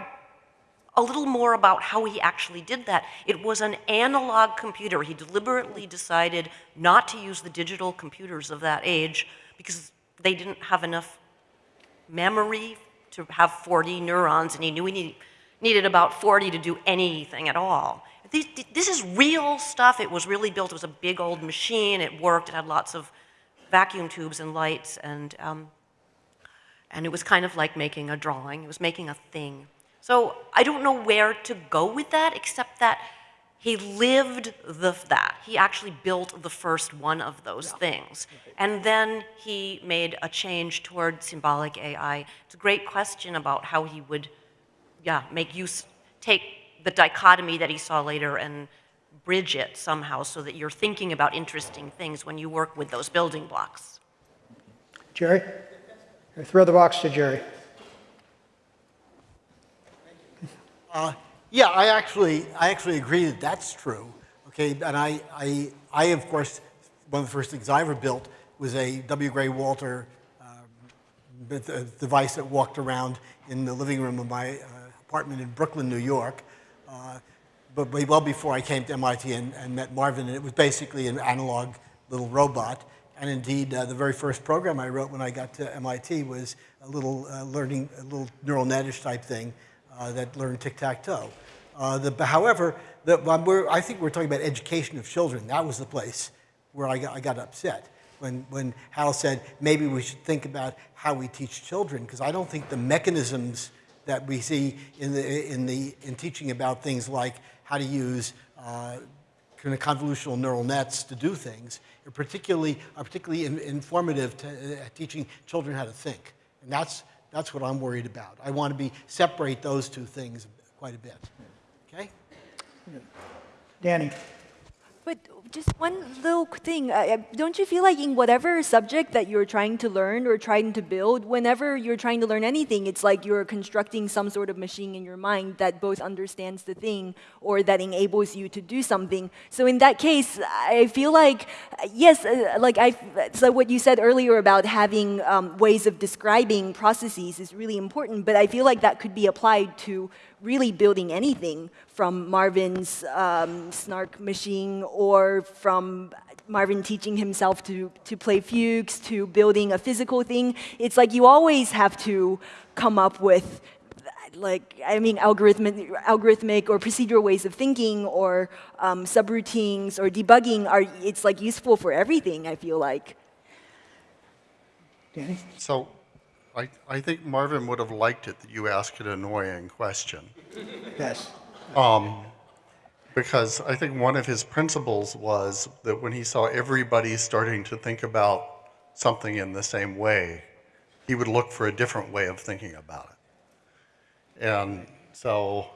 a little more about how he actually did that. It was an analog computer. He deliberately decided not to use the digital computers of that age because they didn't have enough memory to have 40 neurons, and he knew he need, needed about 40 to do anything at all. These, this is real stuff. It was really built. It was a big old machine. It worked. It had lots of vacuum tubes and lights, and um, and it was kind of like making a drawing. It was making a thing. So I don't know where to go with that, except that he lived the, that. He actually built the first one of those things. And then he made a change toward symbolic AI. It's a great question about how he would, yeah, make use, take the dichotomy that he saw later and bridge it somehow so that you're thinking about interesting things when you work with those building blocks. Jerry? Or Throw the box to Jerry. Uh, yeah, I actually, I actually agree that that's true. Okay, and I, I, I of course, one of the first things I ever built was a W. Gray Walter um, uh, device that walked around in the living room of my uh, apartment in Brooklyn, New York. Uh, but well before I came to MIT and, and met Marvin, and it was basically an analog little robot. And indeed, uh, the very first program I wrote when I got to MIT was a little uh, learning, a little neural netish type thing uh, that learned tic-tac-toe. Uh, however, the, I think we're talking about education of children. That was the place where I got, I got upset when, when Hal said maybe we should think about how we teach children, because I don't think the mechanisms that we see in, the, in, the, in teaching about things like how to use uh, kind of convolutional neural nets to do things are particularly, are particularly in, informative to uh, teaching children how to think. And that's, that's what I'm worried about. I want to be, separate those two things quite a bit. Okay? Danny? But just one little thing, uh, uh, don't you feel like in whatever subject that you're trying to learn or trying to build, whenever you're trying to learn anything, it's like you're constructing some sort of machine in your mind that both understands the thing or that enables you to do something. So in that case, I feel like, uh, yes, uh, like I, so what you said earlier about having um, ways of describing processes is really important, but I feel like that could be applied to really building anything from Marvin's um, SNARC machine or from Marvin teaching himself to, to play fugues to building a physical thing. It's like you always have to come up with like I mean algorithmic, algorithmic or procedural ways of thinking or um, subroutines or debugging are it's like useful for everything I feel like. Danny? So I, I think Marvin would have liked it that you asked an annoying question. Yes. Um, because I think one of his principles was that when he saw everybody starting to think about something in the same way, he would look for a different way of thinking about it. And so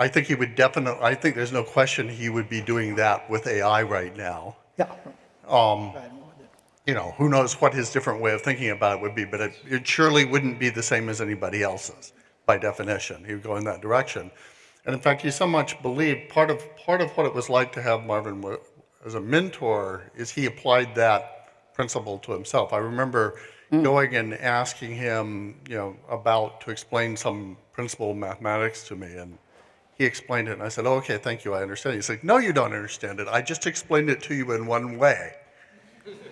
I think he would definitely, I think there's no question he would be doing that with AI right now. Yeah. Um, you know, who knows what his different way of thinking about it would be, but it, it surely wouldn't be the same as anybody else's by definition. He would go in that direction. And in fact, he so much believed part of, part of what it was like to have Marvin as a mentor is he applied that principle to himself. I remember hmm. going and asking him, you know, about to explain some principle of mathematics to me, and he explained it, and I said, oh, okay, thank you, I understand. He's like, no, you don't understand it. I just explained it to you in one way.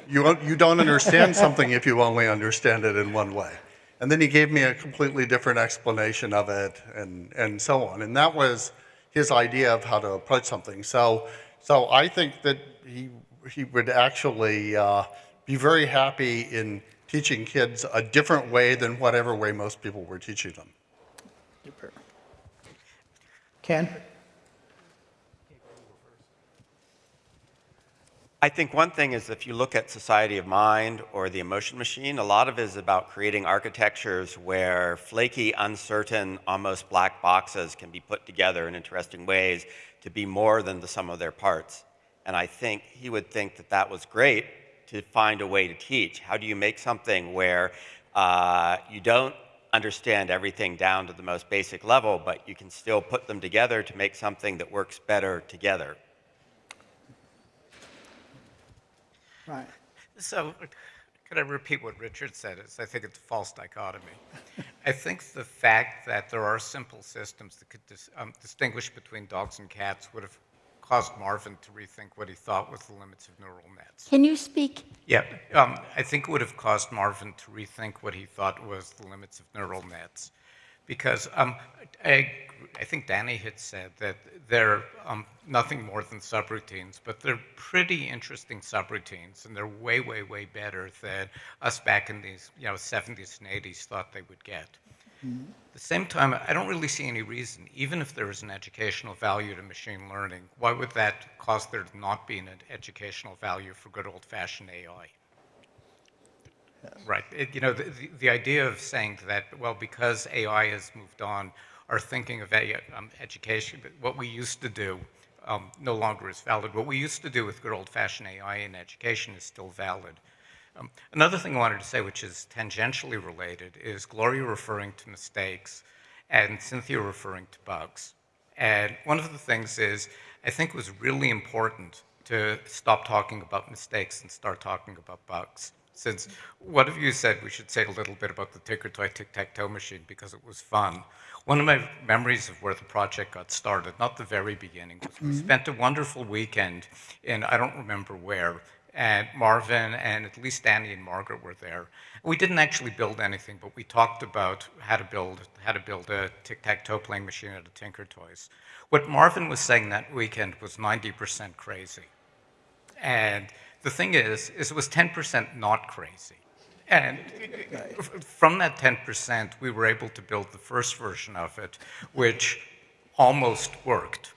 You, you don't understand something if you only understand it in one way. And then he gave me a completely different explanation of it and, and so on. And that was his idea of how to approach something. So, so I think that he, he would actually uh, be very happy in teaching kids a different way than whatever way most people were teaching them. Ken? I think one thing is if you look at Society of Mind or the Emotion Machine, a lot of it is about creating architectures where flaky, uncertain, almost black boxes can be put together in interesting ways to be more than the sum of their parts. And I think he would think that that was great to find a way to teach. How do you make something where uh, you don't understand everything down to the most basic level, but you can still put them together to make something that works better together? Right. So, could I repeat what Richard said? Is I think it's a false dichotomy. I think the fact that there are simple systems that could dis, um, distinguish between dogs and cats would have caused Marvin to rethink what he thought was the limits of neural nets. Can you speak? Yeah, um, I think it would have caused Marvin to rethink what he thought was the limits of neural nets. Because um, I, I think Danny had said that they're um, nothing more than subroutines, but they're pretty interesting subroutines, and they're way, way, way better than us back in these you know 70s and 80s thought they would get. At the same time, I don't really see any reason, even if there is an educational value to machine learning, why would that cause there to not be an educational value for good old-fashioned AI? Right. It, you know, the, the, idea of saying that, well, because AI has moved on, our thinking of um, education, what we used to do um, no longer is valid. What we used to do with good old-fashioned AI in education is still valid. Um, another thing I wanted to say, which is tangentially related, is Gloria referring to mistakes and Cynthia referring to bugs. And one of the things is, I think it was really important to stop talking about mistakes and start talking about bugs. Since one of you said we should say a little bit about the Tinkertoy tic-tac-toe machine because it was fun. One of my memories of where the project got started, not the very beginning, was we mm-hmm. spent a wonderful weekend in, I don't remember where, and Marvin and at least Danny and Margaret were there. We didn't actually build anything, but we talked about how to build how to build a tic-tac-toe playing machine out of Tinker Toys. What Marvin was saying that weekend was 90% crazy. And the thing is, is it was 10% not crazy. And from that 10%, we were able to build the first version of it, which almost worked.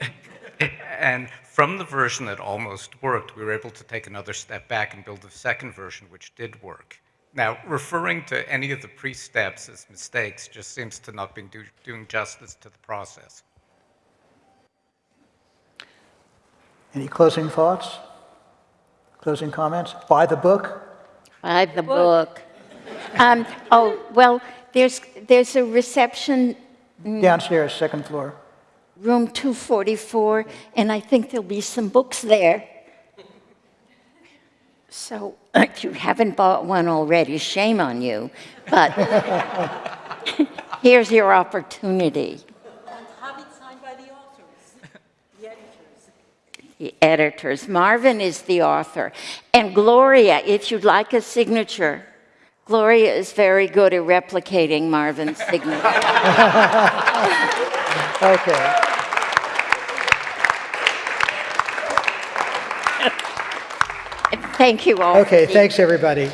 and from the version that almost worked, we were able to take another step back and build a second version, which did work. Now, referring to any of the pre-steps as mistakes just seems to not be do, doing justice to the process. Any closing thoughts? Closing comments? Buy the book? Buy the book. Um, oh, well, there's, there's a reception. Downstairs, second floor. Room 244, and I think there'll be some books there. So if you haven't bought one already, shame on you. But here's your opportunity. Editors. Marvin is the author. And Gloria, if you'd like a signature, Gloria is very good at replicating Marvin's signature. okay. Thank you all. Okay, thanks everybody.